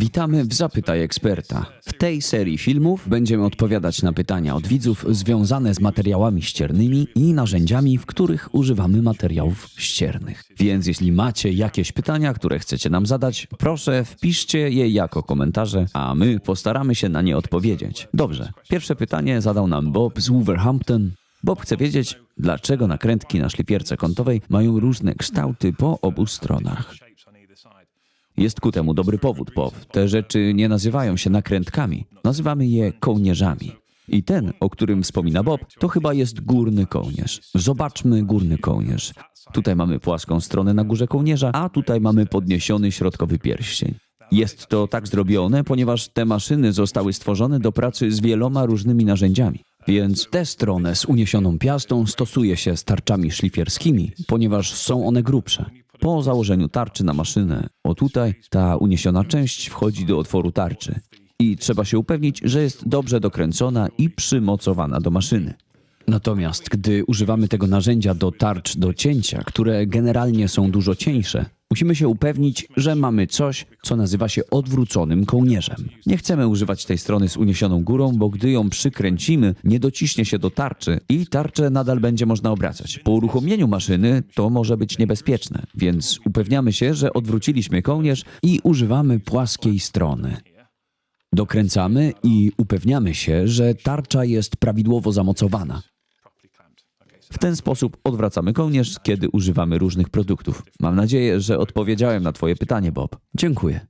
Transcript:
Witamy w Zapytaj Eksperta. W tej serii filmów będziemy odpowiadać na pytania od widzów związane z materiałami ściernymi i narzędziami, w których używamy materiałów ściernych. Więc jeśli macie jakieś pytania, które chcecie nam zadać, proszę wpiszcie je jako komentarze, a my postaramy się na nie odpowiedzieć. Dobrze, pierwsze pytanie zadał nam Bob z Wolverhampton. Bob chce wiedzieć, dlaczego nakrętki na szlifierce kątowej mają różne kształty po obu stronach. Jest ku temu dobry powód, Bob. Te rzeczy nie nazywają się nakrętkami, nazywamy je kołnierzami. I ten, o którym wspomina Bob, to chyba jest górny kołnierz. Zobaczmy górny kołnierz. Tutaj mamy płaską stronę na górze kołnierza, a tutaj mamy podniesiony środkowy pierścień. Jest to tak zrobione, ponieważ te maszyny zostały stworzone do pracy z wieloma różnymi narzędziami. Więc tę stronę z uniesioną piastą stosuje się z tarczami szlifierskimi, ponieważ są one grubsze. Po założeniu tarczy na maszynę, o tutaj, ta uniesiona część wchodzi do otworu tarczy i trzeba się upewnić, że jest dobrze dokręcona i przymocowana do maszyny. Natomiast gdy używamy tego narzędzia do tarcz do cięcia, które generalnie są dużo cieńsze, musimy się upewnić, że mamy coś, co nazywa się odwróconym kołnierzem. Nie chcemy używać tej strony z uniesioną górą, bo gdy ją przykręcimy, nie dociśnie się do tarczy i tarczę nadal będzie można obracać. Po uruchomieniu maszyny to może być niebezpieczne, więc upewniamy się, że odwróciliśmy kołnierz i używamy płaskiej strony. Dokręcamy i upewniamy się, że tarcza jest prawidłowo zamocowana. W ten sposób odwracamy kołnierz, kiedy używamy różnych produktów. Mam nadzieję, że odpowiedziałem na Twoje pytanie, Bob. Dziękuję.